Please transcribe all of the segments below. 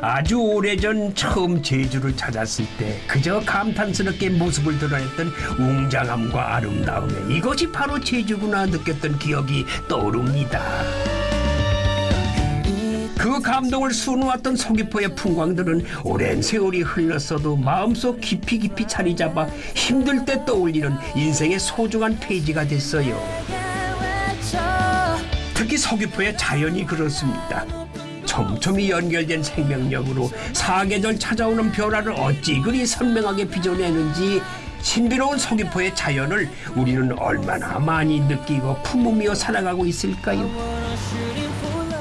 아주 오래전 처음 제주를 찾았을 때 그저 감탄스럽게 모습을 드러냈던 웅장함과 아름다움에 이것이 바로 제주구나 느꼈던 기억이 떠오릅니다. 그 감동을 수놓았던 서귀포의 풍광들은 오랜 세월이 흘렀어도 마음속 깊이 깊이 자리 잡아 힘들 때 떠올리는 인생의 소중한 페이지가 됐어요. 특히 서귀포의 자연이 그렇습니다. 촘촘히 연결된 생명력으로 사계절 찾아오는 변화를 어찌 그리 선명하게 빚어내는지 신비로운 서귀포의 자연을 우리는 얼마나 많이 느끼고 품으며 살아가고 있을까요?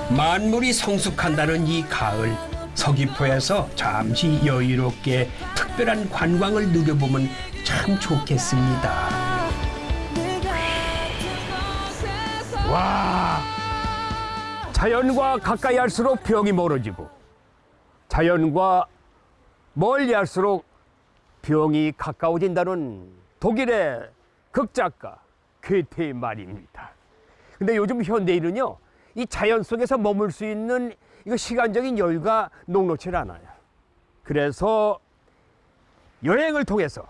만물이 성숙한다는 이 가을 서귀포에서 잠시 여유롭게 특별한 관광을 누려보면 참 좋겠습니다. 와 자연과 가까이 할수록 병이 멀어지고 자연과 멀리 할수록 병이 가까워진다는 독일의 극작가 괴테의 말입니다. 근데 요즘 현대인은요 이 자연 속에서 머물 수 있는 이거 시간적인 여유가 녹록치 않아요. 그래서 여행을 통해서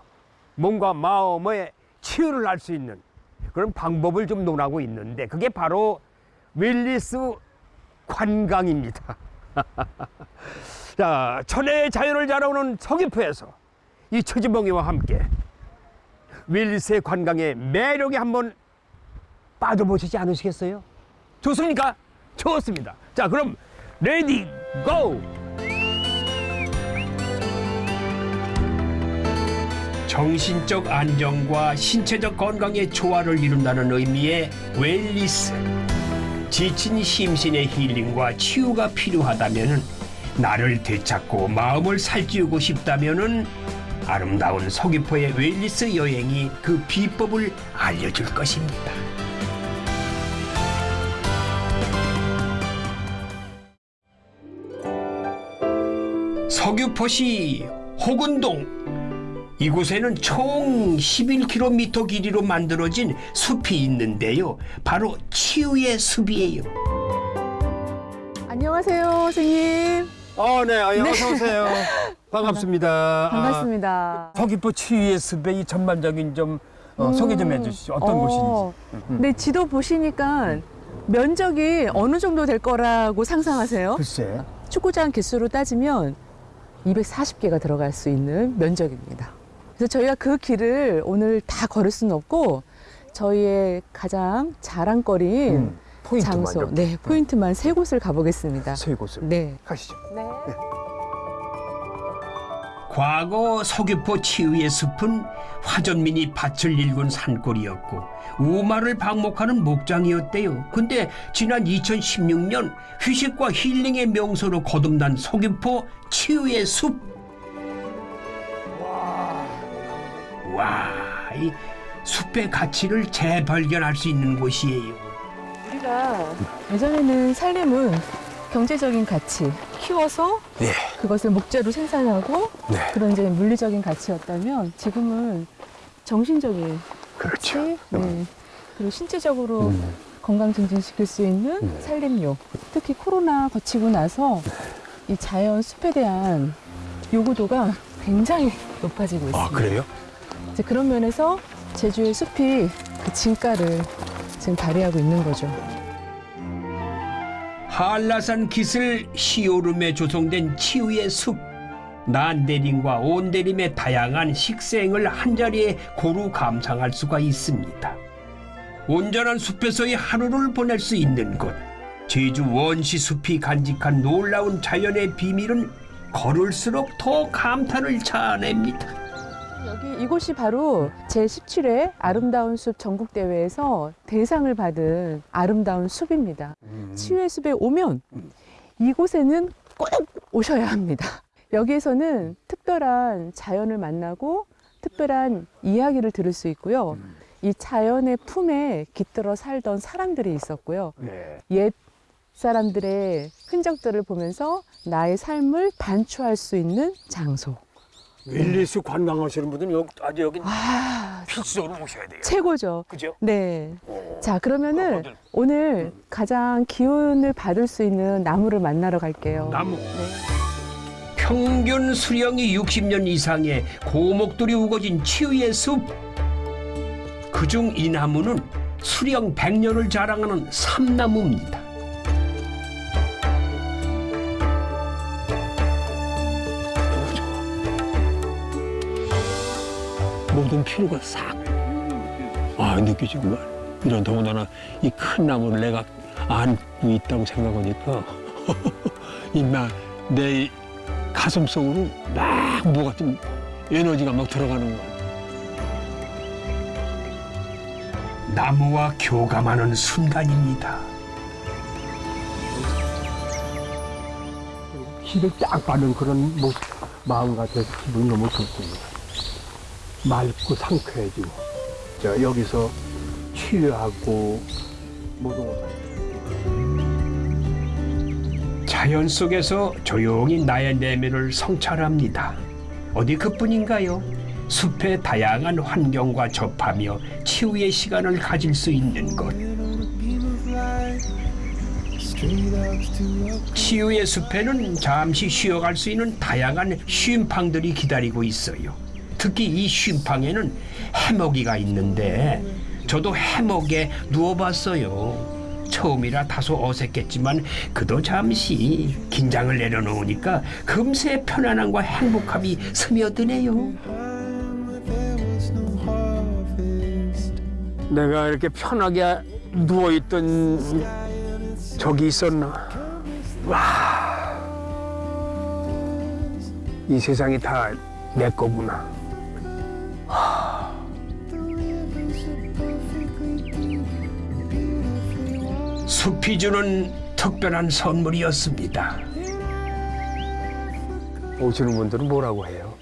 몸과 마음의 치유를 할 수 있는 그런 방법을 좀 논하고 있는데 그게 바로 wellness 관광입니다. 자, 천혜의 자연을 자랑하는 서귀포에서 이 처지봉이와 함께 wellness의 관광의 매력에 한번 빠져보시지 않으시겠어요? 좋습니까? 좋습니다. 자, 그럼 ready go! 정신적 안정과 신체적 건강의 조화를 이룬다는 의미의 웰리스. 지친 심신의 힐링과 치유가 필요하다면 나를 되찾고 마음을 살찌우고 싶다면 아름다운 서귀포의 웰리스 여행이 그 비법을 알려줄 것입니다. 서귀포시 호근동 이곳에는 총 11km 길이로 만들어진 숲이 있는데요. 바로 치유의 숲이에요. 안녕하세요, 선생님. 어, 네, 어, 어서 오세요. 반갑습니다. 반갑습니다. 아, 서귀포 치유의 숲의 이 전반적인 좀 어, 소개 좀 해주시죠. 어떤 어, 곳인지. 네, 지도 보시니까 면적이 어느 정도 될 거라고 상상하세요? 글쎄. 축구장 개수로 따지면 240개가 들어갈 수 있는 면적입니다. 그래서 저희가 그 길을 오늘 다 걸을 수는 없고 저희의 가장 자랑거리인 음, 포인트만 장소, 이렇게. 네, 포인트만 세 곳을 가보겠습니다. 세 곳을. 네. 가시죠. 과거 서귀포 치유의 숲은 화전민이 밭을 일군 산골이었고 우마를 방목하는 목장이었대요. 근데 지난 2016년 휴식과 힐링의 명소로 거듭난 서귀포 치유의 숲. 와, 이 숲의 가치를 재발견할 수 있는 곳이에요. 우리가 예전에는 살림은 경제적인 가치, 키워서 네. 그것을 목재로 생산하고 네. 그런 이제 물리적인 가치였다면 지금은 정신적인 가치, 그렇죠. 네. 그리고 신체적으로 음. 건강 증진시킬 수 있는 네. 살림욕. 특히 코로나 거치고 나서 이 자연 숲에 대한 요구도가 굉장히 높아지고 있습니다. 아, 그래요? 그런 면에서 제주의 숲이 그 진가를 지금 발휘하고 있는 거죠. 한라산 기슬 시오름에 조성된 치유의 숲. 난대림과 온대림의 다양한 식생을 한자리에 고루 감상할 수가 있습니다. 온전한 숲에서의 하루를 보낼 수 있는 곳. 제주 원시 숲이 간직한 놀라운 자연의 비밀은 걸을수록 더 감탄을 자아냅니다. 여기 이곳이 바로 제17회 아름다운 숲 전국대회에서 대상을 받은 아름다운 숲입니다. 음. 치유의 숲에 오면 이곳에는 꼭 오셔야 합니다. 여기에서는 특별한 자연을 만나고 특별한 이야기를 들을 수 있고요. 이 자연의 품에 깃들어 살던 사람들이 있었고요. 네. 옛 사람들의 흔적들을 보면서 나의 삶을 반추할 수 있는 장소. 윌리스 관광하시는 분들은 여기, 아주 여기 아, 필수적으로 오셔야 돼요. 최고죠. 그죠? 네. 오. 자, 그러면은 어딜? 오늘 가장 기운을 받을 수 있는 나무를 만나러 갈게요. 나무. 네. 평균 수령이 60년 이상의 고목들이 우거진 치유의 숲. 그중 이 나무는 수령 100년을 자랑하는 삼나무입니다. 모든 피로가 싹 아, 느껴지구만. 이런 더군다나 이 큰 나무를 내가 안고 있다고 생각하니까 이나 내 가슴 속으로 막 뭐가 좀 에너지가 막 들어가는 거야. 나무와 교감하는 순간입니다. 힘을 딱 받는 그런 모, 마음 같아서 기분이 너무 좋습니다. 맑고 상쾌해지고 저 여기서 치료하고 모든 것 자연 속에서 조용히 나의 내면을 성찰합니다. 어디 그뿐인가요? 숲의 다양한 환경과 접하며 치유의 시간을 가질 수 있는 곳. 치유의 숲에는 잠시 쉬어갈 수 있는 다양한 쉼팡들이 기다리고 있어요. 특히 이 쉼팡에는 해먹이가 있는데 저도 해먹에 누워봤어요. 처음이라 다소 어색했지만 그도 잠시 긴장을 내려놓으니까 금세 편안함과 행복함이 스며드네요. 내가 이렇게 편하게 누워있던 적이 있었나? 와, 이 세상이 다 내 거구나. 숲이 주는 특별한 선물이었습니다. 오시는 분들은 뭐라고 해요?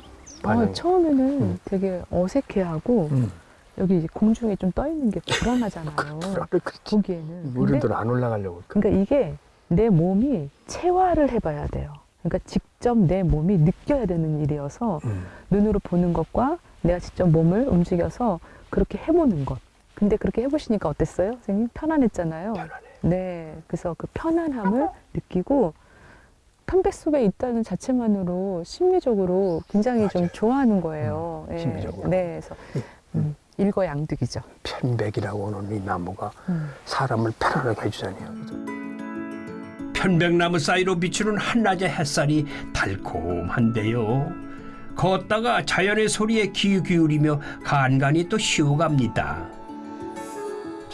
어, 반응. 처음에는 되게 어색해하고 음. 여기 이제 공중에 좀 떠 있는 게 불안하잖아요. 그렇지. 보기에는. 근데 우리들 안 올라가려고. 그러니까 이게 내 몸이 체화를 해봐야 돼요. 그러니까 직접 내 몸이 느껴야 되는 일이어서 음. 눈으로 보는 것과 내가 직접 몸을 움직여서 그렇게 해보는 것. 근데 그렇게 해보시니까 어땠어요? 선생님? 편안했잖아요. 편안해. 네. 그래서 그 편안함을 느끼고 편백숲에 있다는 자체만으로 심리적으로 굉장히 좀 맞아요. 좋아하는 거예요. 예. 심리적으로. 네. 그래서 음, 일거양득이죠. 편백이라고 하는 이 나무가 음. 사람을 편안하게 해주잖아요. 편백나무 사이로 비추는 한낮의 햇살이 달콤한데요. 걷다가 자연의 소리에 귀 기울이며 간간히 또 쉬어갑니다.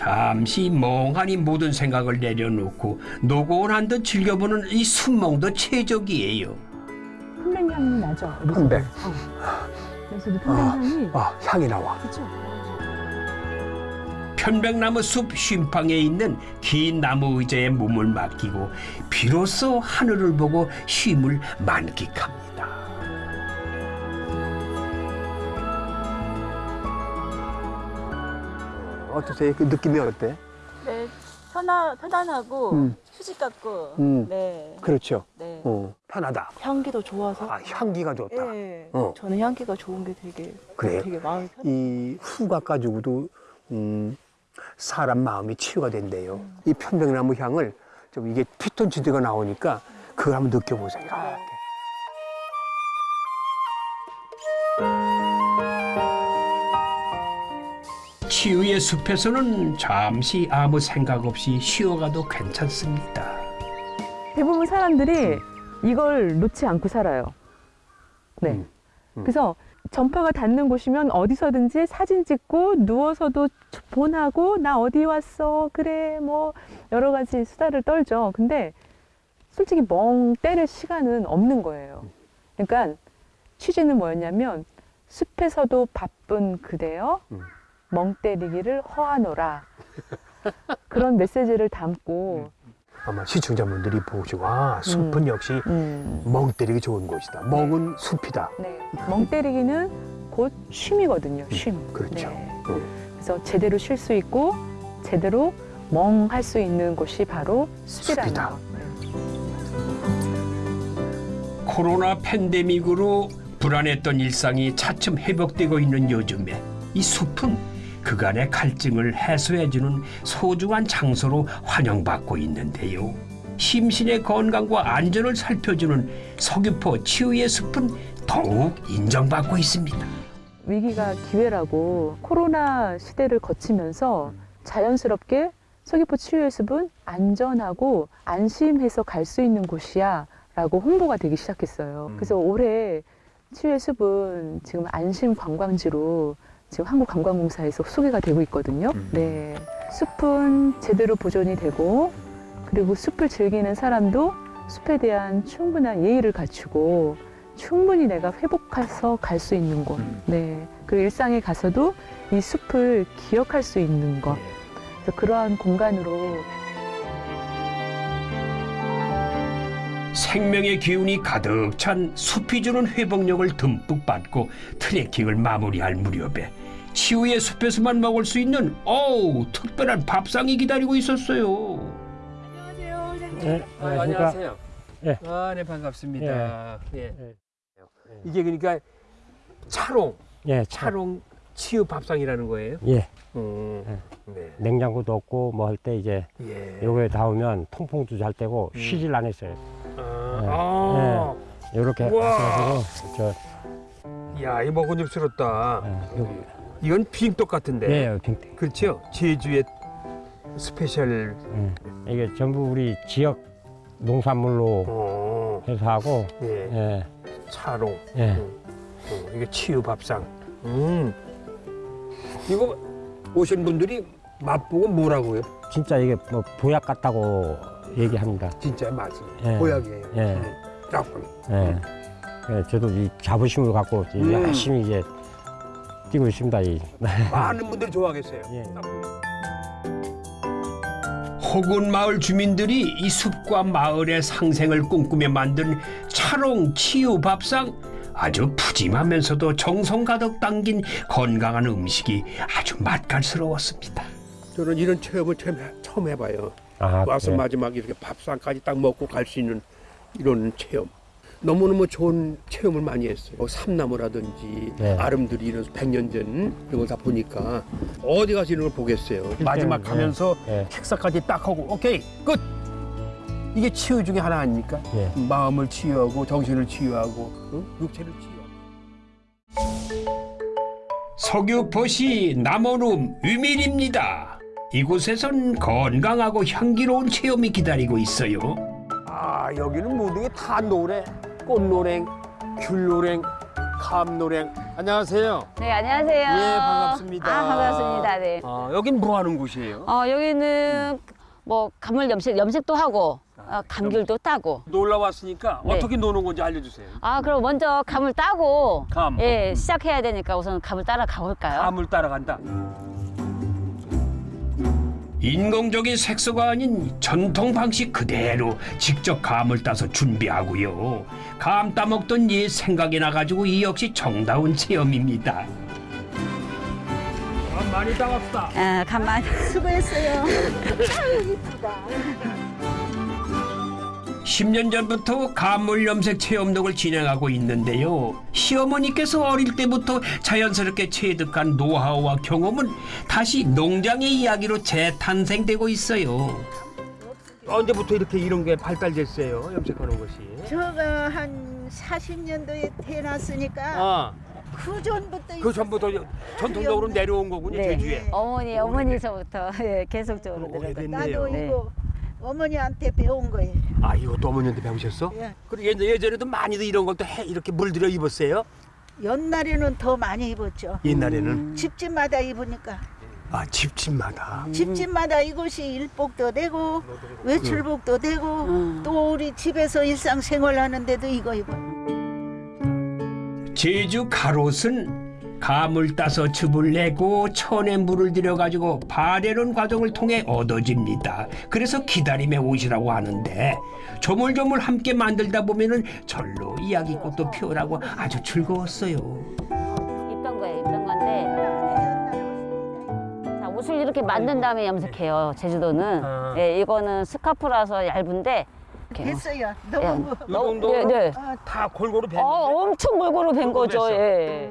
잠시 멍하니 모든 생각을 내려놓고 노곤한 듯 즐겨보는 이 순몽도 최적이에요. 편백향이 나죠. 편백. 어. 여기서도 편백향이 아, 향이 나와. 그죠? 편백나무 숲 쉼팡에 있는 긴 나무 의자에 몸을 맡기고 비로소 하늘을 보고 쉼을 만끽합니다. 어떠세요? 그 느낌이 어때? 네, 편안, 편안하고 음. 휴식 같고, 음. 네, 그렇죠. 네. 어, 편하다. 향기도 좋아서. 아, 향기가 좋다. 네, 어. 저는 향기가 좋은 게 되게, 그래요? 되게 마음이 편. 이 후각 가지고도 음, 사람 마음이 치유가 된대요. 이 편백나무 향을 좀 이게 피톤치드가 나오니까 그걸 한번 느껴보세요. 이 치유의 숲에서는 잠시 아무 생각 없이 쉬어가도 괜찮습니다. 대부분 사람들이 이걸 놓지 않고 살아요. 네. 음, 음. 그래서 전파가 닿는 곳이면 어디서든지 사진 찍고 누워서도 본하고 나 어디 왔어 그래 뭐 여러 가지 수다를 떨죠. 근데 솔직히 멍 때릴 시간은 없는 거예요. 그러니까 취지는 뭐였냐면 숲에서도 바쁜 그대여 음. 멍 때리기를 허하노라 그런 메시지를 담고 아마 시청자분들이 보시고 아 숲은 역시 음, 멍 때리기 좋은 곳이다. 멍은 숲이다. 네. 멍 때리기는 곧 쉼이거든요. 쉼. 그렇죠. 네. 음. 그래서 제대로 쉴 수 있고 제대로 멍 할 수 있는 곳이 바로 숲이라는 숲이다. 거. 네. 코로나 팬데믹으로 불안했던 일상이 차츰 회복되고 있는 요즘에 이 숲은 그간의 갈증을 해소해주는 소중한 장소로 환영받고 있는데요. 심신의 건강과 안전을 살펴주는 서귀포 치유의 숲은 더욱 인정받고 있습니다. 위기가 기회라고 코로나 시대를 거치면서 자연스럽게 서귀포 치유의 숲은 안전하고 안심해서 갈 수 있는 곳이야 라고 홍보가 되기 시작했어요. 그래서 올해 치유의 숲은 지금 안심 관광지로 지금 한국관광공사에서 소개가 되고 있거든요. 네. 숲은 제대로 보존이 되고 그리고 숲을 즐기는 사람도 숲에 대한 충분한 예의를 갖추고 충분히 내가 회복해서 갈 수 있는 곳. 네. 그리고 일상에 가서도 이 숲을 기억할 수 있는 것. 그래서 그러한 공간으로 생명의 기운이 가득 찬 숲이 주는 회복력을 듬뿍 받고 트레킹을 마무리할 무렵에 치유의 숲에서만 먹을 수 있는 어우 특별한 밥상이 기다리고 있었어요. 네, 아, 안녕하십니까. 안녕하세요. 예. 아, 네 반갑습니다. 예. 예. 이게 그러니까 차롱, 예, 차, 차롱 치유 밥상이라는 거예요. 예, 음, 네. 냉장고도 없고 뭐 할 때 이제 예. 요거에 닿으면 통풍도 잘 되고 음. 쉬질 않았어요. 아, 요렇게 우와. 하셔가지고 저, 야, 이거 먹음직스럽다. 예, 요, 이건 빙떡 같은데. 예, 빙- 그렇죠? 제주의 special. 예. 이게 전부 우리 지역 농산물로 어, 해서 하고, 예. 예, 차롱. 예. 음. 어, 이게 치유 밥상. 음. 이거 오신 분들이 맛보고 뭐라고요? 진짜 이게 뭐 보약 같다고 얘기합니다. 진짜 맛이 예. 보약이에요. 예. 음. 짝꿍. 예. 예, 저도 이 자부심을 갖고 음. 열심히 이제 뛰고 있습니다. 이. 많은 분들이 좋아하겠어요. 예. 호군 마을 주민들이 이 숲과 마을의 상생을 꿈꾸며 만든 차롱 치유 밥상 아주 푸짐하면서도 정성 가득 담긴 건강한 음식이 아주 맛깔스러웠습니다. 저는 이런 체험을 처음 해봐요. 아, 와서 그래. 마지막에 이렇게 밥상까지 딱 먹고 갈 수 있는 이런 체험. 너무너무 좋은 체험을 많이 했어요. 뭐 삼나무라든지 네. 아름드리 이런 백년 전 이런 걸다 보니까 어디 가서 이런 걸 보겠어요. 마지막 네. 가면서 예, 식사까지 딱 하고 오케이 끝. 이게 치유 중에 하나 아닙니까? 예. 마음을 치유하고 정신을 치유하고 응? 육체를 치유하고. 서귀포시 남원읍 위밀입니다. 이곳에선 건강하고 향기로운 체험이 기다리고 있어요. 아 여기는 모든 게 다 노래, 꽃노랭, 귤노랭, 감노랭. 안녕하세요. 네, 안녕하세요. 예, 반갑습니다. 아, 반갑습니다. 네. 아, 여긴 뭐 하는 곳이에요? 어, 여기는 뭐 감물 염색, 염색도 하고 어, 감귤도 따고. 놀러 왔으니까 네. 어떻게 노는 건지 알려주세요. 아, 그럼 먼저 감을 따고 감. 예, 시작해야 되니까 우선 감을 따라 가볼까요? 감을 따라간다. 인공적인 색소가 아닌 전통 방식 그대로 직접 감을 따서 준비하고요. 감 따먹던 옛 생각이 나가지고 이 역시 정다운 체험입니다. 감 많이 따왔다. 아, 감만. 수고했어요. 10년 전부터 감물 염색 체험록을 진행하고 있는데요. 시어머니께서 어릴 때부터 자연스럽게 체득한 노하우와 경험은 다시 농장의 이야기로 재탄생되고 있어요. 언제부터 이렇게 이런 게 발달됐어요? 염색하는 것이. 저가 한 40년도에 태어났으니까 아, 그 전부터 그 전부터 전통적으로 내려온 거군요, 네. 제주에. 어머니, 어머니서부터 예, 계속적으로 들었거든요. 나도 네. 이거 어머니한테 배운 거예요. 아, 이것도 어머니한테 배우셨어? 예. 그리고 예전- 예전에도 많이들 이런 걸또해 이렇게 물들여 입었어요? 옛날에는 더 많이 입었죠. 옛날에는. 집집마다 입으니까 아, 집집마다. 집집마다 이것이 일복도 되고 외출복도 되고 음. 또 우리 집에서 일상생활 하는데도 이거 입어. 제주 가롯은 감을 따서 즙을 내고 천에 물을 들여가지고 발효는 과정을 통해 얻어집니다. 그래서 기다림의 옷이라고 하는데 조물조물 함께 만들다 보면 은 절로 이야기꽃도 피어나고 아주 즐거웠어요. 입던 거예요, 입던 건데. 자, 옷을 이렇게 만든 다음에 염색해요, 제주도는. 아. 예, 이거는 스카프라서 얇은데. 이렇게 됐어요. 너무 예. 뭐- 이 정도 네, 네. 다 골고루 뵀는데. 어, 엄청 골고루 벤 거죠. 예.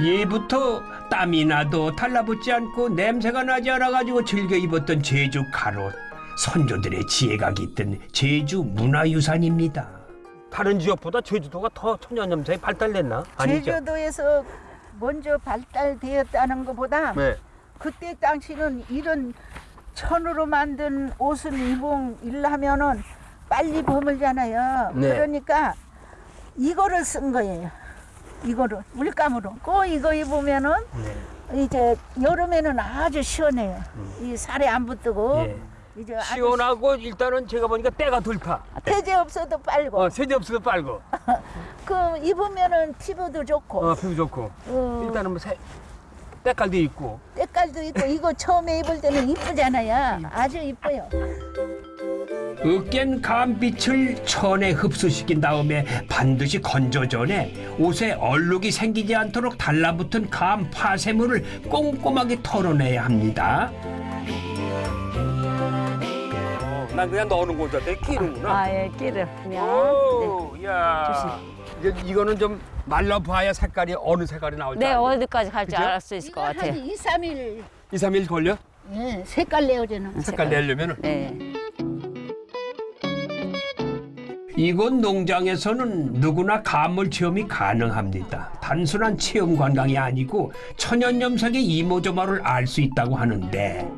예부터 땀이 나도 달라붙지 않고 냄새가 나지 않아가지고 즐겨 입었던 제주 가롯. 선조들의 지혜가 깃든 제주 문화유산입니다. 다른 지역보다 제주도가 더 천연 염색이 발달됐나? 아니죠? 제주도에서 먼저 발달되었다는 것보다 네. 그때 당시는 이런 천으로 만든 옷을 입은 일하면은 빨리 버물잖아요. 네. 그러니까 이거를 쓴 거예요. 이거를 물감으로. 꼭 이거 입으면은 네. 이제 여름에는 아주 시원해요. 이 살에 안 붙고 음. 예. 이제 아주 시원하고 일단은 제가 보니까 때가 덜 타. 태제 없어도 빨고 어, 세제 없어도 빨고. 그 입으면은 피부도 좋고 어, 피부 좋고. 어, 일단은 뭐 새, 때깔도 있고. 때깔도 있고 이거 처음에 입을 때는 이쁘잖아요. 아주 이뻐요. 으깬 감빛을 천에 흡수시킨 다음에 반드시 건조 전에 옷에 얼룩이 생기지 않도록 달라붙은 감 파쇄물을 꼼꼼하게 털어내야 합니다. 어, 난 그냥 넣는 거같 끼는구나. 아, 예, 끼를. 그냥. 오, 야. 이제 이거는 좀 말라봐야 색깔이 어느 색깔이 나올지. 네. 어디까지 갈지 그죠? 알수 있을 것 같아요. 한 2, 3일 2, 3일 걸려? 예, 색깔 내어주는. 색깔 내려면은. 네. 이곳 농장에서는 누구나 가물 체험이 가능합니다. 단순한 체험 관광이 아니고 천연 염색의 이모저모를 알 수 있다고 하는데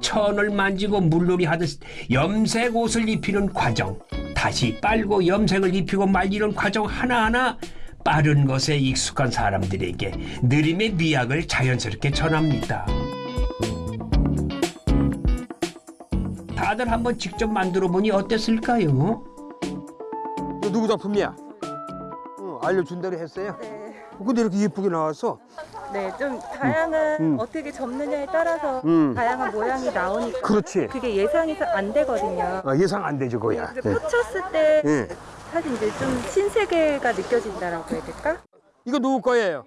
천을 만지고 물놀이 하듯 염색 옷을 입히는 과정, 다시 빨고 염색을 입히고 말리는 과정 하나하나 빠른 것에 익숙한 사람들에게 느림의 미학을 자연스럽게 전합니다. 다들 한번 직접 만들어 보니 어땠을까요? 너 누구 작품이야? 어, 알려준 대로 했어요? 근데 이렇게 예쁘게 나왔어? 네, 좀 다양한 음. 어떻게 접느냐에 따라서 음. 다양한 모양이 나오니까 그렇지. 그게 예상이 잘안 되거든요. 어, 예상 안 되죠, 그거야. 그래서 꽂혔을 때 예. 사실 이제 좀 신세계가 느껴진다라고 해야 될까? 이거 누구 거예요?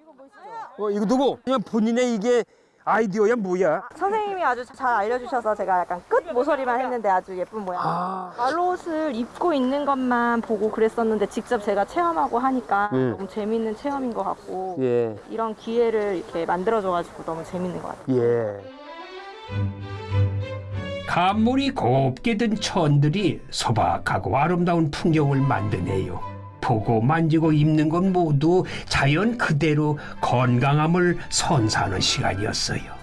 어, 이거 누구? 그냥 본인의 이게 아이디어야 뭐야? 선생님이 아주 잘 알려주셔서 제가 약간 끝 모서리만 했는데 아주 예쁜 모양. 아, 말옷을 입고 있는 것만 보고 그랬었는데 직접 제가 체험하고 하니까 음. 너무 재밌는 체험인 것 같고 예, 이런 기회를 이렇게 만들어줘가지고 너무 재밌는 것 같아요. 예. 감물이 곱게 든 천들이 소박하고 아름다운 풍경을 만드네요. 보고 만지고 입는 건 모두 자연 그대로 건강함을 선사하는 시간이었어요.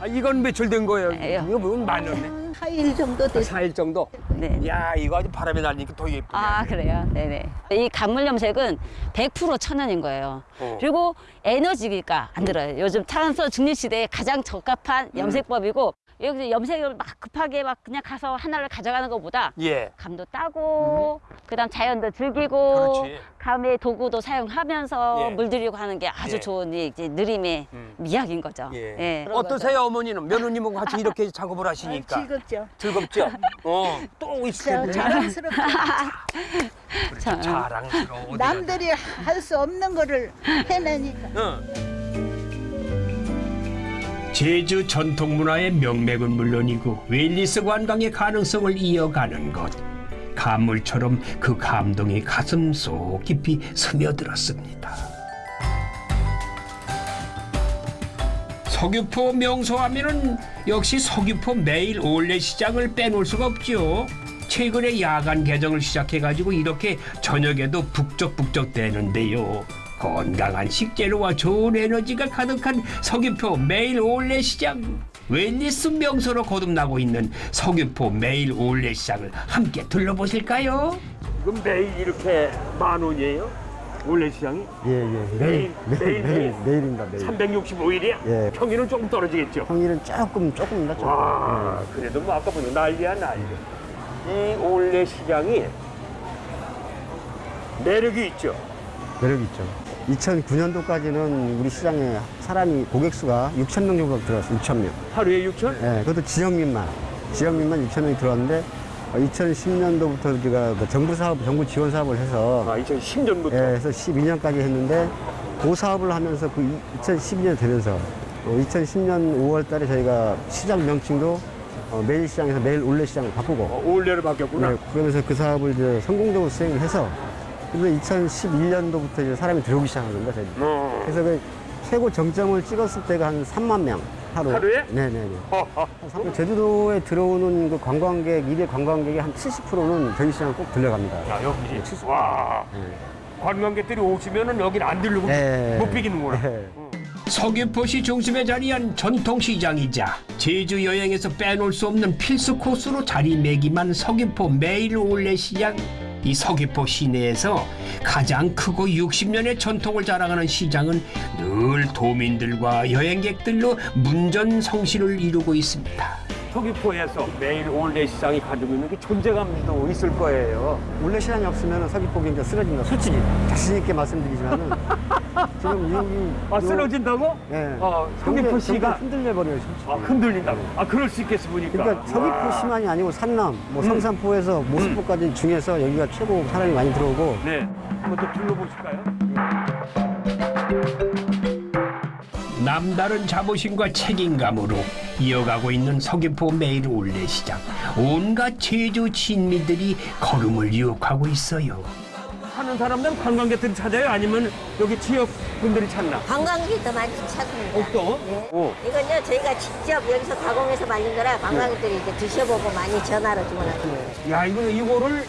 아, 이건 며칠 된 거예요? 에요. 이거 보면 많이 넣네. 4일 정도 됐어요. 4일 정도? 네. 야, 이거 아주 바람이 날리니까 더 예쁘네. 아, 그래요? 네네. 이 간물 염색은 100% 천연인 거예요. 어. 그리고 에너지가 안 들어요. 요즘 탄소 중립 시대에 가장 적합한 염색법이고 여기서 염색을 막 급하게 막 그냥 가서 하나를 가져가는 것보다 예. 감도 따고 그다음 자연도 즐기고 그렇지. 감의 도구도 사용하면서 예. 물들이고 하는 게 아주 예. 좋은 이 이제 느림의 음. 미학인 거죠. 예. 그런 어떠세요, 어머니는? 며느님하고 같이 이렇게 작업을 하시니까. 즐겁죠. 즐겁죠? 어, 또 텐데. 자랑스럽죠. 자, 자랑스러워. 남들이 할 수 없는 거를 해내니까. 응. 제주 전통 문화의 명맥은 물론이고 웰리스 관광의 가능성을 이어가는 것. 감물처럼 그 감동이 가슴 속 깊이 스며들었습니다. 서귀포 명소하면은 역시 서귀포 매일 올레 시장을 빼놓을 수가 없죠. 최근에 야간 개장을 시작해가지고 이렇게 저녁에도 북적북적 되는데요. 건강한 식재료와 좋은 에너지가 가득한 서귀포 매일 올레 시장. 웰니스 명소로 거듭나고 있는 서귀포 매일 올레 시장을 함께 둘러보실까요? 이건 매일 이렇게 만 원이에요? 원래 시장이? 예, 예. 매일, 매일, 매일. 매일입니다, 매일. 365일이야? 예. 평일은 조금 떨어지겠죠? 평일은 조금, 조금. 와, 그래도 뭐 아까 보니 난리야, 난리. 이 올레 시장이 매력이 있죠? 예. 매력 있죠. 2009년도까지는 우리 시장에 사람이, 고객 수가 6천 명 정도 들어왔어요, 6천 명. 하루에 6천? 예, 그것도 지역민만. 지역민만 6천 명이 들어왔는데, 2010년도부터 우리가 그 정부 사업, 정부 지원 사업을 해서, 아, 2010년부터. 예, 해서 12년까지 했는데, 그 사업을 하면서 그 2012년 되면서, 2010년 5월 달에 저희가 시장 명칭도 어, 매일 시장에서 매일 올레 시장을 바꾸고, 어, 올레로 바뀌었구나. 네, 그러면서 그 사업을 이제 성공적으로 수행을 해서 그래서 2011년도부터 이제 사람이 들어오기 시작한 겁니다. 저희. 어. 그래서 그 최고 정점을 찍었을 때가 한 3만 명, 하루. 하루에? 네네네. 그 제주도에 들어오는 그 관광객, 일일 관광객의 한 70%는 저희 시장 꼭 들려갑니다. 야, 여기. 와. 관광객들이 오시면은 여긴 안 들르고 네. 못 비기는구나. 네. 서귀포시 중심에 자리한 전통시장이자 제주 여행에서 빼놓을 수 없는 필수 코스로 자리매김한 서귀포 매일 올레 시장. 이 서귀포 시내에서 가장 크고 60년의 전통을 자랑하는 시장은 늘 도민들과 여행객들로 문전성시를 이루고 있습니다. 서귀포에서 매일 올레 시장이 가지고 있는 게 존재감도 있을 거예요. 올레 시장이 없으면 서귀포 경기가 쓰러집니다. 솔직히 자신 있게 말씀드리지만은 지금 여기 아, 쓰러진다고? 네. 어, 서귀포 시가 흔들려 버려요. 아, 흔들린다고. 아, 그럴 수 있겠어 보니까. 그러니까 서귀포시만이 아니고 산남, 뭐 성산포에서 모스포까지 중에서 여기가 최고 사람이 많이 들어오고 네. 한번 또 둘러보실까요? 남다른 자부심과 책임감으로 이어가고 있는 서귀포 매일 올레시장. 온갖 제주 진미들이 걸음을 유혹하고 있어요. 사는 사람들은 관광객들이 찾아요? 아니면 여기 지역 분들이 찾나? 관광객도 많이 찾습니다. 없어? 네. 오. 이건요 저희가 직접 여기서 가공해서 만든 거라 관광객들이 이제 드셔보고 많이 전화로 주문하세요. 야, 이거, 이거를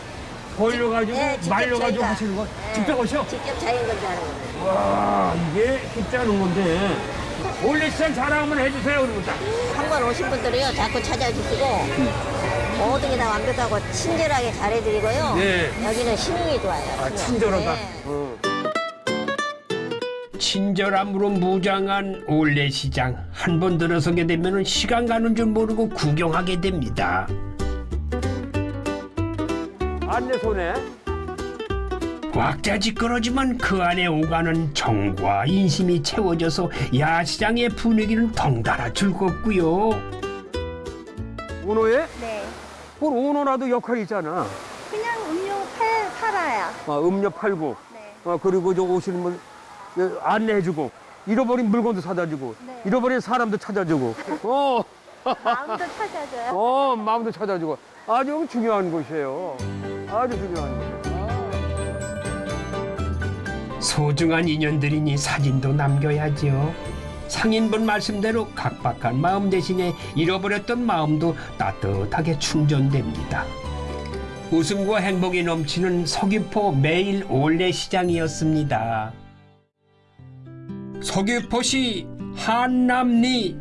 벌려가지고, 네, 직접 말려가지고 저희가- 하시는 거? 네. 직접 하셔? 직접 자연 건조하는 거예요. 와, 이게 쉽지 않은 건데. 올레 시장 자랑 한번 해주세요, 그러면 딱. 한번 오신 분들이요 자꾸 찾아주시고 모든 게 다 완벽하고 친절하게 잘해드리고요. 네. 여기는 신용이 좋아요. 아, 신용. 친절하다. 네. 어. 친절함으로 무장한 올레시장. 한 번 들어서게 되면 시간 가는 줄 모르고 구경하게 됩니다. 안내소네. 꽉짜지껄하지만 그 안에 오가는 정과 인심이 채워져서 야시장의 분위기는 덩달아 즐겁고요. 오노에? 네. 뭘 오노라도 역할이 있잖아. 그냥 음료 팔, 팔아요. 어, 음료 팔고, 네. 어, 그리고 저 오시는 분 예, 안내해주고, 잃어버린 물건도 사다주고, 네. 잃어버린 사람도 찾아주고, 어, 마음도 찾아줘요. 어, 마음도 찾아주고. 아주 중요한 곳이에요. 아주 중요한 곳이에요. 소중한 인연들이니 사진도 남겨야죠. 상인분 말씀대로 각박한 마음 대신에 잃어버렸던 마음도 따뜻하게 충전됩니다. 웃음과 행복이 넘치는 서귀포 매일 올레 시장이었습니다. 서귀포시 한남리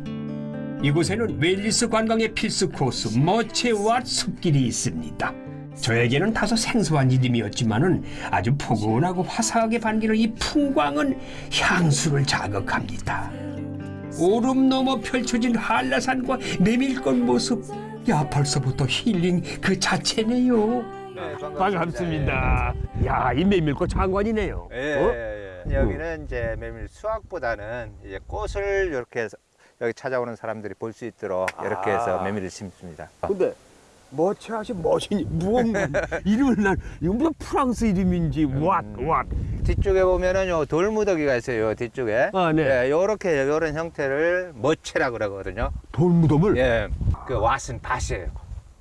이곳에는 웰리스 관광의 필수 코스 머체와 숲길이 있습니다. 저에게는 다소 생소한 이름이었지만은 아주 포근하고 화사하게 반기는 이 풍광은 향수를 자극합니다. 오름 넘어 펼쳐진 한라산과 내밀건 모습, 야 벌써부터 힐링 그 자체네요. 반갑습니다. 야, 이 메밀꽃 장관이네요. 예, 어? 예, 예. 여기는 이제 메밀 수확보다는 이제 꽃을 이렇게 해서 여기 찾아오는 사람들이 볼 수 있도록 이렇게 해서 아. 메밀을 심습니다. 근데 머치하시 멋이니 무언가 이름을 난 이거 무슨 프랑스 이름인지 왓 왓. 뒤쪽에 보면은 요 돌무더기가 있어요. 요 뒤쪽에. 아, 네. 예, 요렇게 요런 형태를 머체라 그러거든요. 돌무덤을 예. 그 왓은 밭이에요.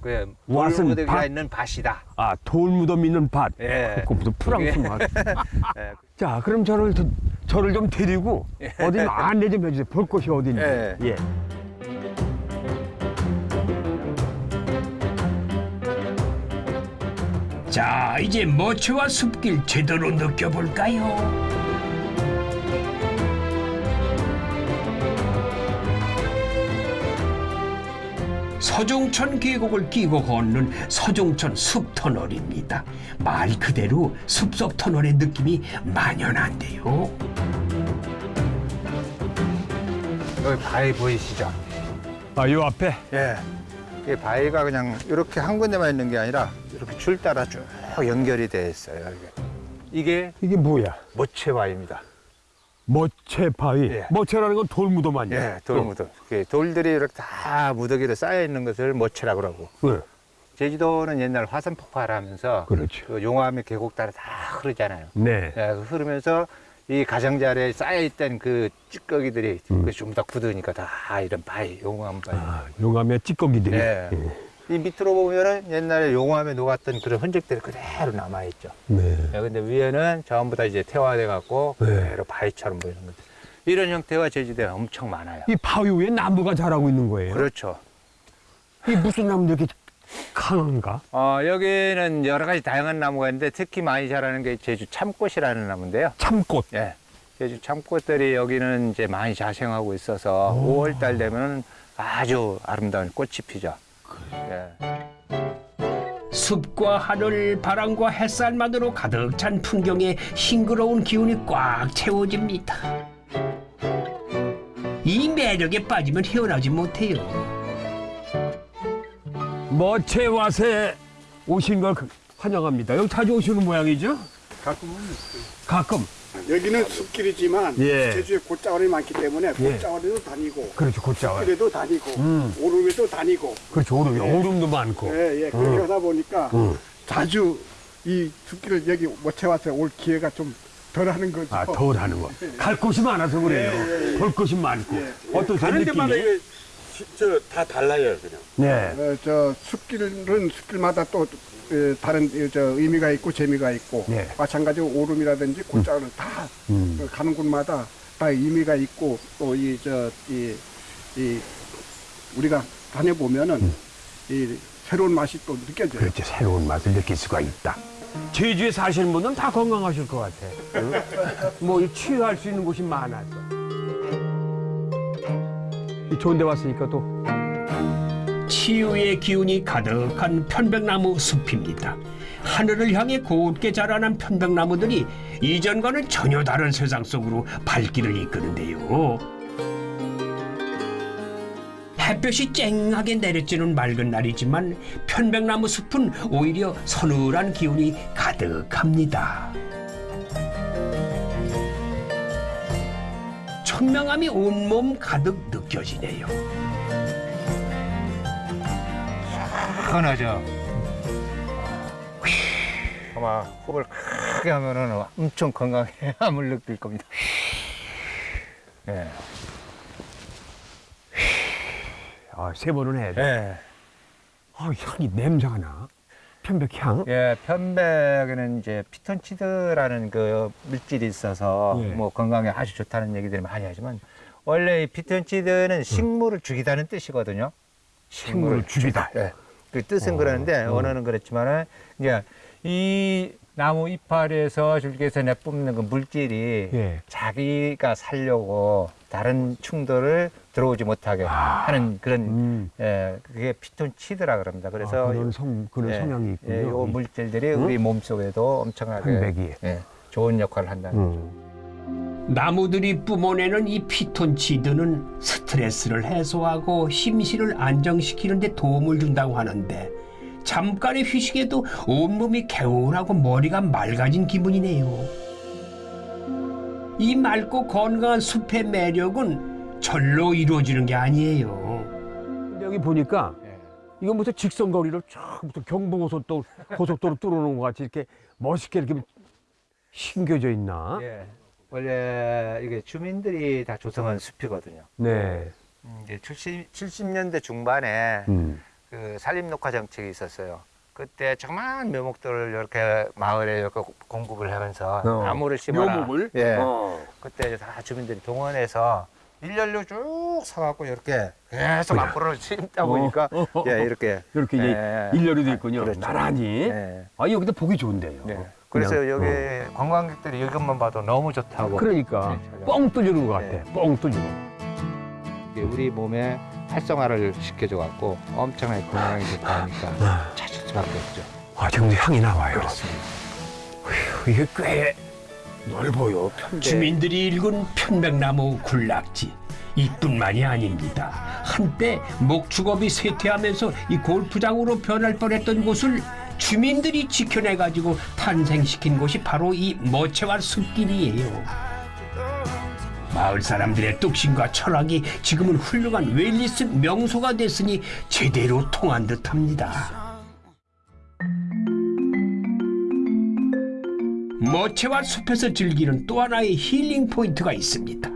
그 돌무더기가 밭? 있는 밭이다. 아 돌무덤 있는 밭. 예. 그 무슨 프랑스 말. 예. 자, 그럼 저를 더- 저를 좀 데리고 어디 좀 안내 좀 해주세요. 볼 곳이 어딘지. 예. 자, 이제 머체와 숲길 제대로 느껴볼까요? 서종천 계곡을 끼고 걷는 서종천 숲터널입니다. 말 그대로 숲속 터널의 느낌이 만연한데요. 여기 바위 보이시죠? 아, 요 앞에. 예. 이 바위가 그냥 이렇게 한 군데만 있는 게 아니라 이렇게 줄 따라 쭉 연결이 돼 있어요. 이게. 이게 뭐야? 모체 바위입니다. 머체 바위. 예. 머체라는 건 돌무덤 아니야? 예, 돌무덤. 그 돌들이 이렇게 다 무더기로 쌓여 있는 것을 모체라 그러고. 네. 제주도는 옛날 화산 폭발하면서 그렇죠. 그 용암이 계곡 따라 다 흐르잖아요. 네. 예, 그 흐르면서 이 가장자리에 쌓여 있던 그 찌꺼기들이 그좀더 굳으니까 다 이런 바위, 용암 바위. 음. 아, 용암의 찌꺼기들이. 예. 이 밑으로 보면은 옛날에 용암에 녹았던 그런 흔적들이 그대로 남아있죠. 네. 예, 근데 위에는 전부 다 이제 태화돼 갖고 네. 그대로 바위처럼 보이는 거죠. 이런 형태가 제주도에 엄청 많아요. 이 바위 위에 나무가 자라고 있는 거예요. 그렇죠. 이 무슨 나무인데 이렇게 강한가? 어, 여기는 여러 가지 다양한 나무가 있는데 특히 많이 자라는 게 제주 참꽃이라는 나무인데요. 참꽃. 예. 제주 참꽃들이 여기는 이제 많이 자생하고 있어서 5월 달 되면 아주 아름다운 꽃이 피죠. 예. 숲과 하늘, 바람과 햇살만으로 가득 찬 풍경에 싱그러운 기운이 꽉 채워집니다. 이 매력에 빠지면 헤어나지 못해요. 머체와세 오신 걸 환영합니다. 여기 자주 오시는 모양이죠? 가끔은 가끔. 여기는 숲길이지만 예. 제주에 곶자월이 많기 때문에 예. 곶자월에도 다니고 그렇죠, 곶자월. 숲길에도 다니고 음. 오름에도 다니고 그렇죠, 오름, 예. 오름도 많고. 예, 예. 그렇게 음. 하다 보니까 음. 자주 이 숲길을 여기 모채 와서 올 기회가 좀 덜 하는 거죠. 아, 덜 하는 거. 갈 곳이 많아서 그래요. 예, 예, 예. 볼 곳이 많고. 어떠세요, 가는 데마다 저다 달라요, 그냥. 네. 어, 저 숲길은 숲길마다 또 에, 다른 에, 저 의미가 있고 재미가 있고 네. 마찬가지로 오름이라든지 곶자월은 다 음. 그 가는 곳마다 다 의미가 있고 또 이 저이이 우리가 다녀보면은 이 새로운 맛이 또 느껴져요. 그렇죠, 새로운 맛을 느낄 수가 있다. 제주에 사시는 분은 다 건강하실 것 같아. 응? 뭐, 이 치유할 수 있는 곳이 많아서. 이 좋은 데 왔으니까 또. 치유의 기운이 가득한 편백나무 숲입니다. 하늘을 향해 곧게 자라난 편백나무들이 이전과는 전혀 다른 세상 속으로 발길을 이끄는데요. 햇볕이 쨍하게 내려지는 맑은 날이지만 편백나무 숲은 오히려 서늘한 기운이 가득합니다. 청명함이 온몸 가득 느껴지네요. 시원하죠. 아마 호흡을 크게 하면 은 엄청 건강함을 느낄 겁니다. 예. 아, 세 번은 해야 돼. 예. 아, 향이 냄새가 나. 편백향. 예, 편백에는 이제 피톤치드라는 그 물질이 있어서 예. 뭐 건강에 아주 좋다는 얘기들을 많이 하지만 원래 이 피톤치드는 식물을 죽이다는 뜻이거든요. 식물을 죽이다. 예. 그 뜻은 어, 그러는데 어. 언어는 그렇지만은 이제 이 나무 이파리에서 줄기에서 내뿜는 그 물질이 예. 자기가 살려고 다른 충돌을 들어오지 못하게 하는 그런 음. 예, 그게 피톤치드라 그럽니다. 그래서 아, 그런 성, 그런 예, 성향이 있군요. 예, 요 물질들이 응? 우리 몸 속에도 엄청나게 편백이. 예, 좋은 역할을 한다는 음. 나무들이 뿜어내는 이 피톤치드는 스트레스를 해소하고 심신을 안정시키는 데 도움을 준다고 하는데 잠깐의 휴식에도 온몸이 개운하고 머리가 맑아진 기분이네요. 이 맑고 건강한 숲의 매력은 절로 이루어지는 게 아니에요. 근데 여기 보니까 예. 이거 무슨 직선거리를 쫙 무슨 경부고속도로 고속도로 뚫어놓은 것 같이 이렇게 멋있게 이렇게 심겨져 있나? 예. 원래 이게 주민들이 다 조성한 숲이거든요. 네. 음, 이제 70, 70년대 중반에 음. 그 산림녹화 정책이 있었어요. 그때 조그만 묘목들을 이렇게 마을에 이렇게 공급을 하면서 어. 나무를 심어라. 묘목을? 예. 어. 그때 다 주민들이 동원해서 일렬로 쭉 서갖고 이렇게 계속 앞으로 심다 보니까 어, 어, 어, 예, 이렇게 이렇게 이제 예. 일렬이 돼 있군요. 그렇죠. 나란히. 예. 아 여기도 보기 좋은데요. 네. 그래서 그냥, 여기 어. 관광객들이 이것만 봐도 너무 좋다고. 그러니까 네, 뻥 뚫리는 것 같아. 네. 뻥 뚫리고. 이게 우리 몸에 활성화를 시켜줘 갖고 엄청나게 건강에 좋다니까 찾을 수밖에 없죠. 아 지금도 향이 나와요. 그렇습니다. 휴, 이게 꽤 넓어요. 편백. 주민들이 일군 편백나무 군락지 이뿐만이 아닙니다. 한때 목축업이 쇠퇴하면서 이 골프장으로 변할 뻔했던 곳을 주민들이 지켜내가지고 탄생시킨 곳이 바로 이 머체와 숲길이에요. 마을 사람들의 뚝심과 철학이 지금은 훌륭한 웰리스 명소가 됐으니 제대로 통한 듯합니다. 머체와 숲에서 즐기는 또 하나의 힐링 포인트가 있습니다.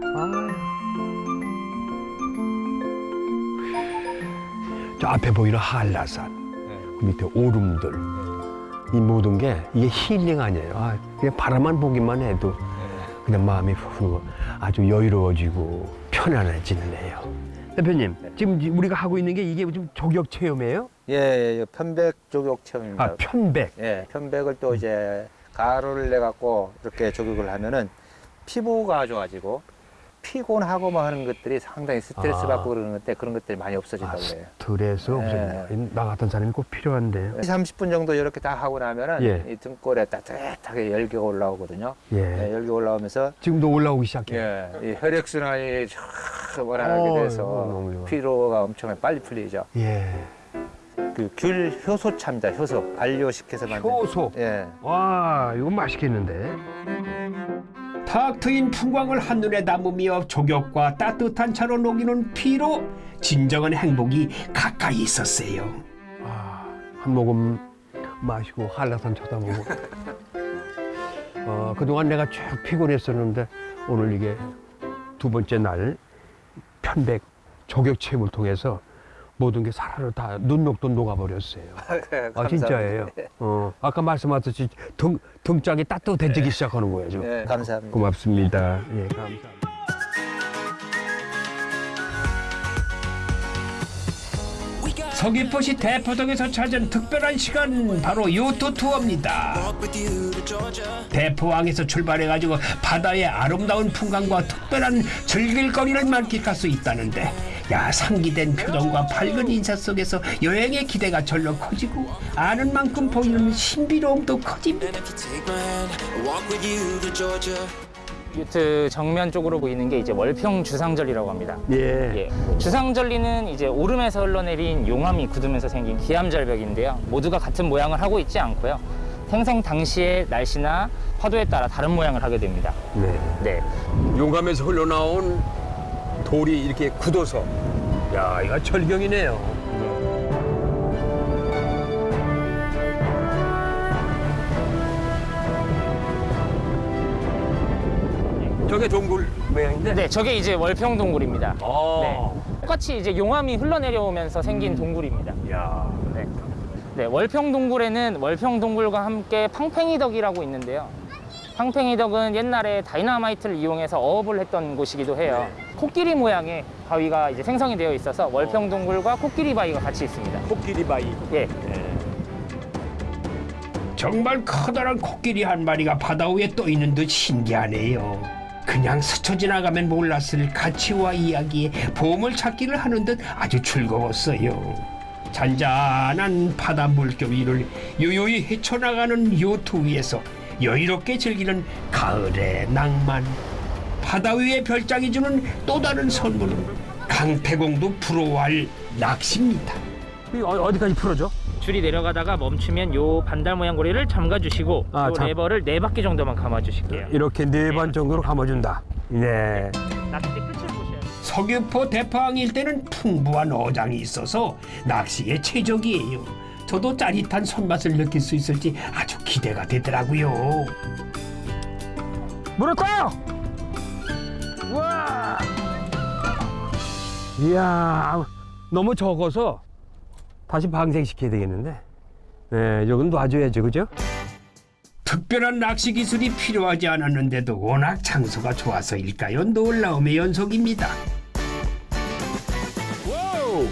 저 앞에 보이는 한라산, 그 밑에 오름들, 이 모든 게 이게 힐링 아니에요. 아, 그냥 바라만 보기만 해도 그냥 마음이 후 아주 여유로워지고 편안해지네요. 대표님, 지금 우리가 하고 있는 게 이게 좀 조격 체험이에요? 예, 예, 편백 조격 체험입니다. 아, 편백. 예, 편백을 또 이제 가루를 내 갖고 이렇게 조격을 하면은 피부가 좋아지고 피곤하고 뭐 하는 것들이 상당히 스트레스 아. 받고 그러는 것 때 그런 것들이 많이 없어진다고 아, 그래요. 스트레스 없어진다. 나 같은 사람이 꼭 필요한데요. 30분 정도 이렇게 딱 하고 나면은 예. 이 등골에 따뜻하게 열기가 올라오거든요. 예. 예, 열기 올라오면서 지금도 올라오기 시작해요. 예, 이 혈액 순환이 쫙 원활하게 어, 돼서 좋아. 피로가 엄청 빨리 풀리죠. 예. 그 귤 효소차입니다. 효소 발효시켜서 만든. 효소. 예. 와, 이거 맛있겠는데. 탁 트인 풍광을 한눈에 담으며 조격과 따뜻한 차로 녹이는 피로 진정한 행복이 가까이 있었어요. 한 모금 마시고 한라산 쳐다보고. 어, 그동안 내가 쭉 피곤했었는데 오늘 이게 두 번째 날 편백 조격 체험을 통해서 모든 게 사라로 다 눈녹도 녹아버렸어요. 아 진짜예요. 어, 아까 말씀하셨듯이 등 등짝이 따뜻해지기 시작하는 거예요. 좀. 네, 감사합니다. 고맙습니다. 예, 감사합니다. 서귀포시 대포동에서 찾은 특별한 시간 바로 요트 투어입니다. 대포항에서 출발해가지고 바다의 아름다운 풍광과 특별한 즐길거리를 만끽할 수 있다는데 야 상기된 표정과 밝은 인사 속에서 여행의 기대가 절로 커지고 아는 만큼 보이는 신비로움도 커집니다. 요트 정면 쪽으로 보이는 게 이제 월평 주상절리라고 합니다. 예. 주상절리는 이제 오름에서 흘러내린 용암이 굳으면서 생긴 기암절벽인데요. 모두가 같은 모양을 하고 있지 않고요. 생성 당시의 날씨나 파도에 따라 다른 모양을 하게 됩니다. 네. 네. 용감에서 흘러나온 돌이 이렇게 굳어서 야, 이거 절경이네요. 저게 동굴 모양인데? 네, 저게 이제 월평 동굴입니다. 아. 네. 똑같이 이제 용암이 흘러내려오면서 생긴 동굴입니다. 야. 네. 네, 월평 동굴에는 월평 동굴과 함께 팡팽이덕이라고 있는데요. 팡팽이덕은 옛날에 다이나마이트를 이용해서 어업을 했던 곳이기도 해요. 코끼리 모양의 바위가 이제 생성이 되어 있어서 월평 동굴과 코끼리 바위가 같이 있습니다. 코끼리 바위. 예. 정말 커다란 코끼리 한 마리가 바다 위에 떠 있는 듯 신기하네요. 그냥 스쳐 지나가면 몰랐을 가치와 이야기에 보물 찾기를 하는 듯 아주 즐거웠어요. 잔잔한 바다 물결 위를 요요히 헤쳐나가는 요트 위에서 여유롭게 즐기는 가을의 낭만. 바다 위의 별장이 주는 또 다른 선물은 강태공도 부러워할 낚시입니다. 어 디까지 풀어줘? 줄이 내려가다가 멈추면 요 반달 모양 고리를 잠가 주시고 아, 요 잠- 레버를 네 바퀴 정도만 감아 주실게요. 이렇게 네번 정도로 감아 준다. 네. 낚시 끝을 보셔야. 서귀포 대포항 일대는 풍부한 어장이 있어서 낚시에 최적이에요. 저도 짜릿한 손맛을 느낄 수 있을지 아주 기대가 되더라고요. 물을 꺼요! 우와! 이야, 너무 적어서 다시 방생시켜야 되겠는데. 네, 이건 놔줘야죠, 그죠? 특별한 낚시 기술이 필요하지 않았는데도 워낙 장소가 좋아서일까요? 놀라움의 연속입니다. Wow!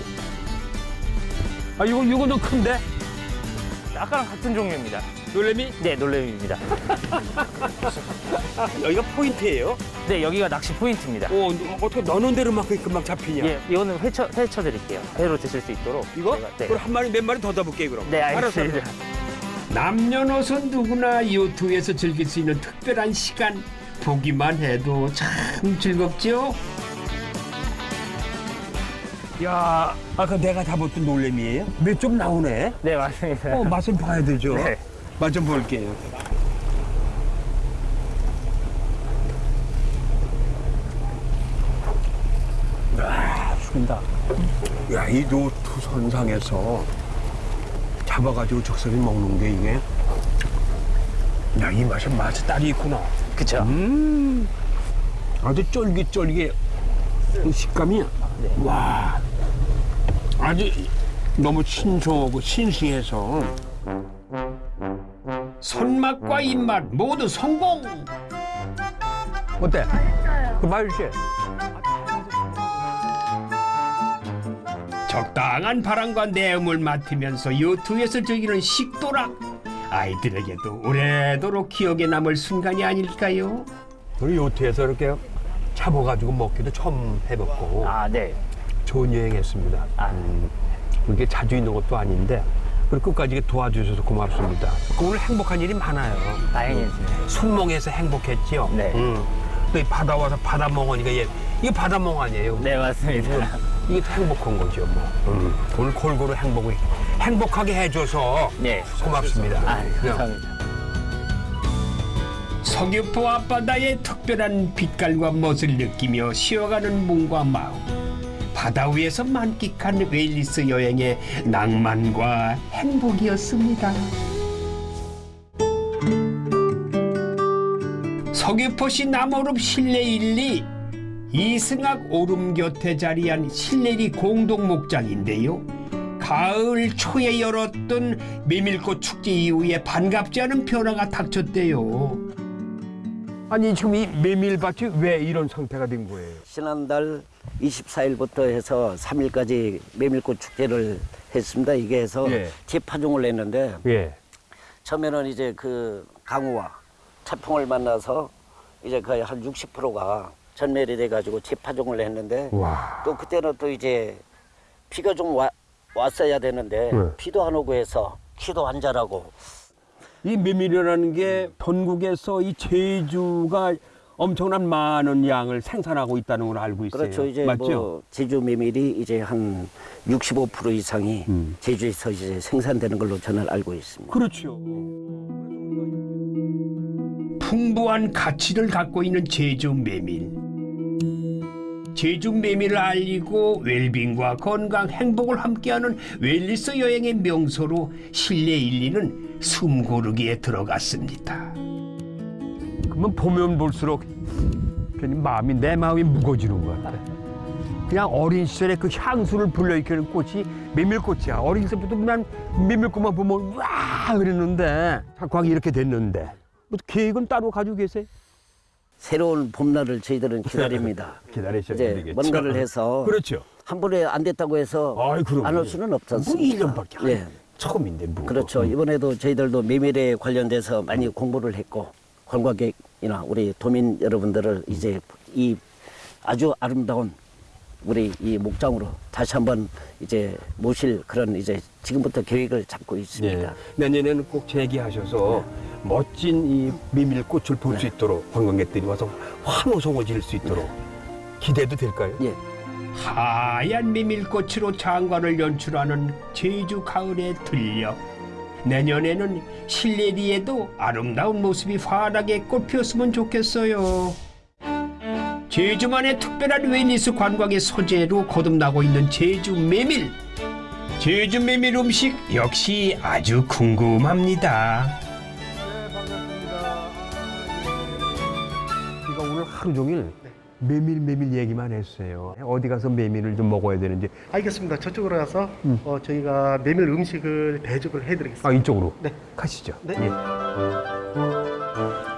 아, 이거, 이거 좀 큰데? 아까랑 같은 종류입니다. 놀래미? 네, 놀래미입니다. 여기가 포인트예요? 네, 여기가 낚시 포인트입니다. 오, 어떻게 넣는 대로만큼 금방 잡히냐? 예, 이거는 회쳐 회쳐 드릴게요. 회로 드실 수 있도록. 이거? 제가- 네. 그럼 한 마리, 몇 마리 더 잡을게, 그럼. 네, 알았어. 알겠습니다. 남녀노소 누구나 요트에서 즐길 수 있는 특별한 시간 보기만 해도 참 즐겁죠? 야, 아까 내가 잡았던 놀래미예요? 몇좀 나오네? 네, 맞습니다. 어, 맛을 봐야 되죠? 네. 맛 좀 볼게요. 아, 죽인다. 야, 이 노트 선상에서 잡아가지고 적설이 먹는 게 이게. 야, 이 맛에 맛이 딸이 있구나. 그쵸. 음, 아주 쫄깃쫄깃. 이 식감이. 와. 아주 너무 신선하고 싱싱해서. 손맛과 입맛 모두 성공! 어때? 그 맛있지? 적당한 바람과 내음을 맡으면서 요트에서 즐기는 식도락 아이들에게도 오래도록 기억에 남을 순간이 아닐까요? 우리 요트에서 이렇게 잡아가지고 먹기도 처음 해봤고 아, 네. 좋은 여행했습니다. 음, 그게 자주 있는 것도 아닌데 그리고 끝까지 도와주셔서 고맙습니다. 오늘 행복한 일이 많아요. 다행이지. 순몽에서 행복했지요. 네. 음. 또이 바다 와서 바다 멍하니까 얘 이게 바다 멍 아니에요? 네, 맞습니다. 이게 더 행복한 거죠, 뭐. 음. 오늘 골고루 행복을 행복하게 해줘서 네. 고맙습니다. 아, 그냥 감사합니다. 서귀포 앞바다의 특별한 빛깔과 멋을 느끼며 쉬어가는 몸과 마음 바다 위에서 만끽한 wellness 여행의 낭만과 행복이었습니다. 서귀포시 남원읍 신례리 이승악 오름 곁에 자리한 신례리 공동 목장인데요. 가을 초에 열었던 메밀꽃 축제 이후에 반갑지 않은 변화가 닥쳤대요. 아니 지금 이 메밀밭이 왜 이런 상태가 된 거예요? 지난달 24일부터 해서 3일까지 메밀꽃 축제를 했습니다. 이게 해서 예. 재파종을 했는데 예. 처음에는 이제 그 강우와 태풍을 만나서 이제 거의 한 60%가 전멸이 돼가지고 재파종을 했는데 와. 또 그때는 또 이제 비가 좀 와, 왔어야 되는데 네. 비도 안 오고 해서 키도 안 자라고 이 메밀이라는 게 전국에서 이 제주가 엄청난 많은 양을 생산하고 있다는 걸 알고 있어요. 그렇죠. 이제 맞죠? 뭐 제주 메밀이 이제 한 65% 이상이 음. 제주에서 이제 생산되는 걸로 저는 알고 있습니다. 그렇죠. 풍부한 가치를 갖고 있는 제주 메밀. 제주 메밀을 알리고 웰빙과 건강, 행복을 함께하는 웰리스 여행의 명소로 실내 1, 2는 숨고르기에 들어갔습니다. 그러면 보면 볼수록 괜히 마음이 내 마음이 무거워지는 것 같아. 그냥 어린 시절에 그 향수를 불러일으키는 꽃이 메밀꽃이야. 어린 시절부터 난 메밀꽃만 보면 와 그랬는데 자꾸 이렇게 됐는데 뭐 계획은 따로 가지고 계세요? 새로운 봄날을 저희들은 기다립니다. 기다리셔야 되겠죠. 뭔가를 해서 그렇죠. 한 번에 안 됐다고 해서. 안 올 수는 없지 않습니까? 뭐 1년밖에 안 예. 처음인데 뭐. 그렇죠. 이번에도 저희들도 메밀에 관련돼서 많이 공부를 했고 관광객이나 우리 도민 여러분들을 이제 이 아주 아름다운 우리 이 목장으로 다시 한번 이제 모실 그런 이제 지금부터 계획을 잡고 있습니다. 예. 내년에는 꼭 재기하셔서 멋진 이 메밀꽃을 볼 수 있도록 관광객들이 와서 환호성을 지를 수 있도록 기대도 될까요? 예. 하얀 메밀꽃으로 장관을 연출하는 제주 가을에 들려 내년에는 신례리에도 아름다운 모습이 환하게 꽃피었으면 좋겠어요. 제주만의 특별한 wellness 관광의 소재로 거듭나고 있는 제주 메밀. 제주 메밀 음식 역시 아주 궁금합니다. 제가 오늘 하루 종일 메밀 메밀 얘기만 했어요. 어디 가서 메밀을 좀 먹어야 되는지. 알겠습니다. 저쪽으로 가서 어, 저희가 메밀 음식을 대접을 해드리겠습니다. 아 이쪽으로. 네. 가시죠. 네. 예.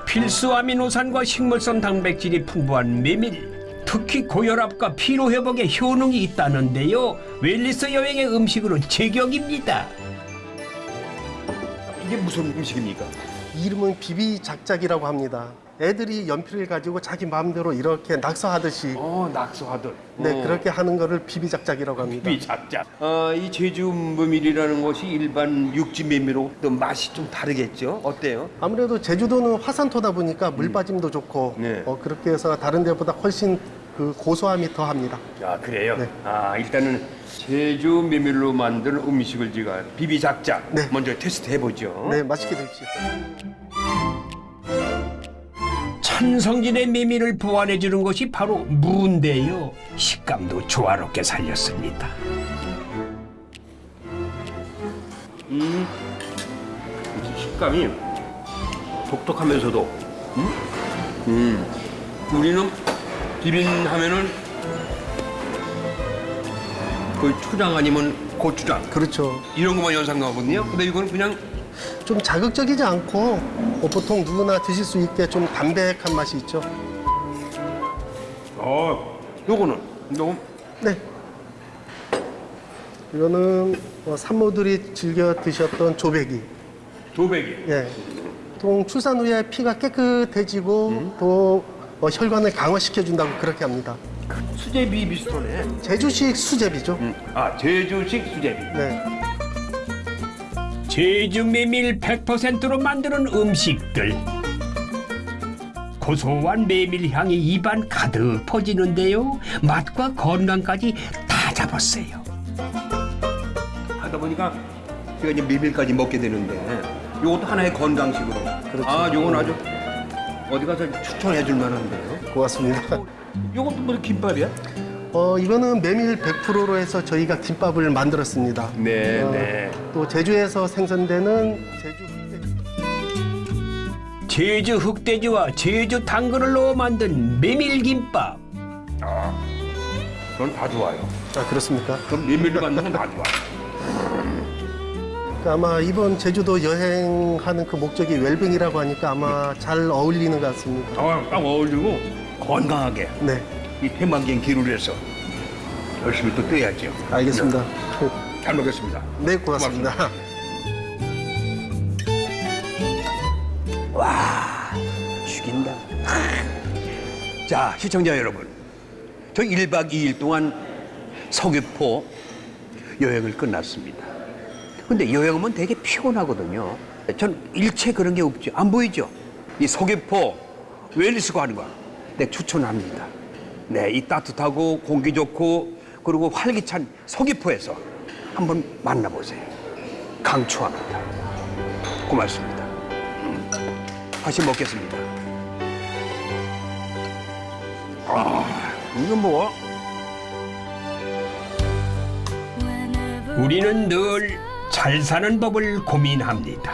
필수 아미노산과 식물성 단백질이 풍부한 메밀. 특히 고혈압과 피로 회복에 효능이 있다는데요. 웰리스 여행의 음식으로 제격입니다. 이게 무슨 음식입니까? 이름은 비비작작이라고 합니다. 애들이 연필을 가지고 자기 마음대로 이렇게 낙서하듯이 어, 낙서하듯. 네 어. 그렇게 하는 거를 비비작작이라고 합니다. 비작작. 어, 이 제주 메밀이라는 것이 일반 육지 메밀하고 또 맛이 좀 다르겠죠? 어때요? 아무래도 제주도는 화산토다 보니까 물 빠짐도 좋고 네. 어, 그렇게 해서 다른 데보다 훨씬 그 고소함이 더합니다. 아 그래요? 네. 아 일단은 제주 메밀로 만든 음식을 제가 비비작작 먼저 테스트 해보죠. 네 맛있게 드십시오. 천성진의 메밀을 보완해 주는 것이 바로 무인데요. 식감도 조화롭게 살렸습니다. 음, 식감이 독특하면서도 음, 음. 우리는 비빔 하면은 그 초장 아니면 고추장 그렇죠. 이런 것만 연상나거든요. 근데 이거는 그냥 좀 자극적이지 않고 어, 보통 누구나 드실 수 있게 좀 담백한 맛이 있죠. 어, 요거는 요거 네. 이거는 어, 산모들이 즐겨 드셨던 조배기. 조배기. 예. 보통 출산 후에 피가 깨끗해지고 또 어, 혈관을 강화시켜준다고 그렇게 합니다. 수제비 비슷하네. 제주식 수제비죠. 아, 제주식 수제비. 네. 제주 메밀 100%로 만드는 음식들. 고소한 메밀 향이 입안 가득 퍼지는데요. 맛과 건강까지 다 잡았어요. 하다 보니까 제가 이제 메밀까지 먹게 되는데 요것도 하나의 건강식으로. 아, 요건 아주 어디 가서 추천해 줄 만한데요. 고맙습니다. 요것도 뭐 김밥이야? 어, 이거는 메밀 100%로 해서 저희가 김밥을 만들었습니다. 네, 어, 네. 또 제주에서 생산되는 제주 제주 흑돼지와 제주 당근을 넣어 만든 메밀 김밥. 아, 그건 다 좋아요. 아, 그렇습니까? 그럼 메밀을 만든 건다 좋아. 그 아마 이번 제주도 여행하는 그 목적이 웰빙이라고 하니까 아마 잘 어울리는 것 같습니다. 어, 딱 어울리고 건강하게. 네. 이 태만경 기루를 해서 열심히 또 뛰어야죠. 알겠습니다. 잘 먹겠습니다. 네, 고맙습니다. 와, 죽인다. 자, 시청자 여러분. 저 1박 2일 동안 서귀포 여행을 끝났습니다. 근데 여행 오면 되게 피곤하거든요. 전 일체 그런 게 없죠. 안 보이죠? 이 서귀포 웰리스 거. 네, 추천합니다. 네, 이 따뜻하고 공기 좋고 그리고 활기찬 서귀포에서 한번 만나보세요. 강추합니다. 고맙습니다. 음, 다시 먹겠습니다. 아, 이거 뭐? 우리는 늘 잘 사는 법을 고민합니다.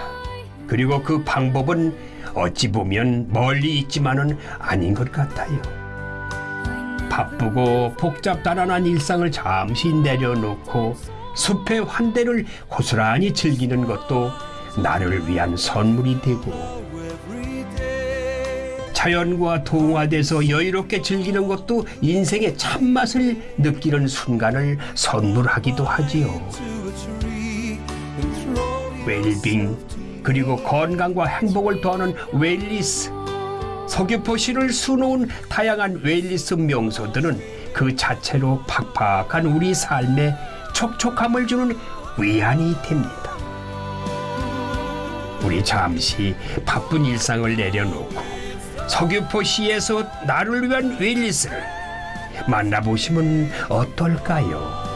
그리고 그 방법은 어찌 보면 멀리 있지만은 아닌 것 같아요. 바쁘고 복잡다란한 일상을 잠시 내려놓고 숲의 환대를 고스란히 즐기는 것도 나를 위한 선물이 되고 자연과 동화돼서 여유롭게 즐기는 것도 인생의 참맛을 느끼는 순간을 선물하기도 하지요. 웰빙 그리고 건강과 행복을 더하는 wellness 서귀포시를 수놓은 다양한 wellness 명소들은 그 자체로 팍팍한 우리 삶에 촉촉함을 주는 위안이 됩니다. 우리 잠시 바쁜 일상을 내려놓고 서귀포시에서 나를 위한 wellness를 만나보시면 어떨까요?